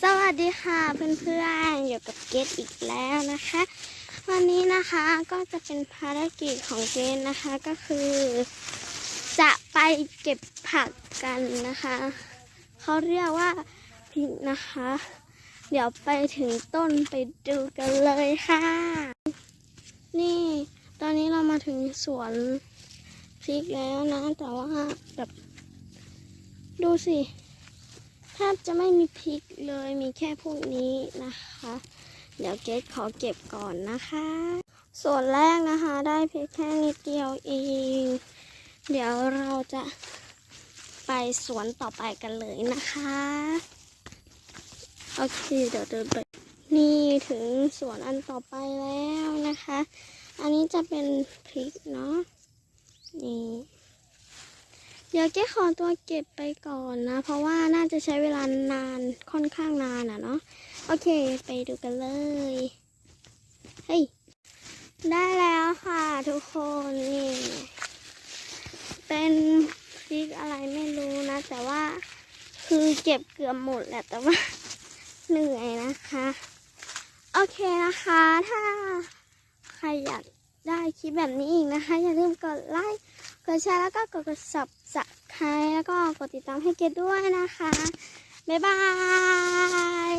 สวัสดีค่ะเพื่อนๆอยู่กับเกดอีกแล้วนะคะ วันนี้นะคะก็จะเป็นภารกิจของเกดนะคะก็คือ จะไปเก็บผักกันนะคะเขาเรียกว่าพริกนะคะ เดี๋ยวไปถึงต้นไปดูกันเลยค่ะ นี่ตอนนี้เรามาถึงสวนพริกแล้วนะ แต่ว่าแบบดูสิ บจะไม่มีพริกเลยมีแค่พวกนี้นะคะ เดี๋ยวเกดขอเก็บก่อนนะคะ ส่วนแรกนะคะได้เพริกแค่นิดเดียวเอง เดี๋ยวเราจะไปสวนต่อไปกันเลยนะคะ โอเค เดี๋ยวเดินไป นี่ถึงสวนอันต่อไปแล้วนะคะ อันนี้จะเป็นพริกเนาะนี่ เดี๋ยวเจ๊ขอตัวเก็บไปก่อนนะ เพราะว่าน่าจะใช้เวลานานค่อนข้างนานอะเนาะโอเค ไปดูกันเลยเฮ้ยได้แล้วค่ะทุกคนนี่ เป็นพริกอะไรไม่รู้นะ แต่ว่าคือเก็บเกือบหมดแหละแต่ว่าเหนื่อยนะคะ โอเคนะคะถ้าใครอยากได้ คลิปแบบนี้อีกนะคะ อย่าลืมกดไลค์ กดแชร์แล้วก็กดกดสับสไครแล้วก็กดติดตามให้เกดด้วยนะคะ บ๊ายบาย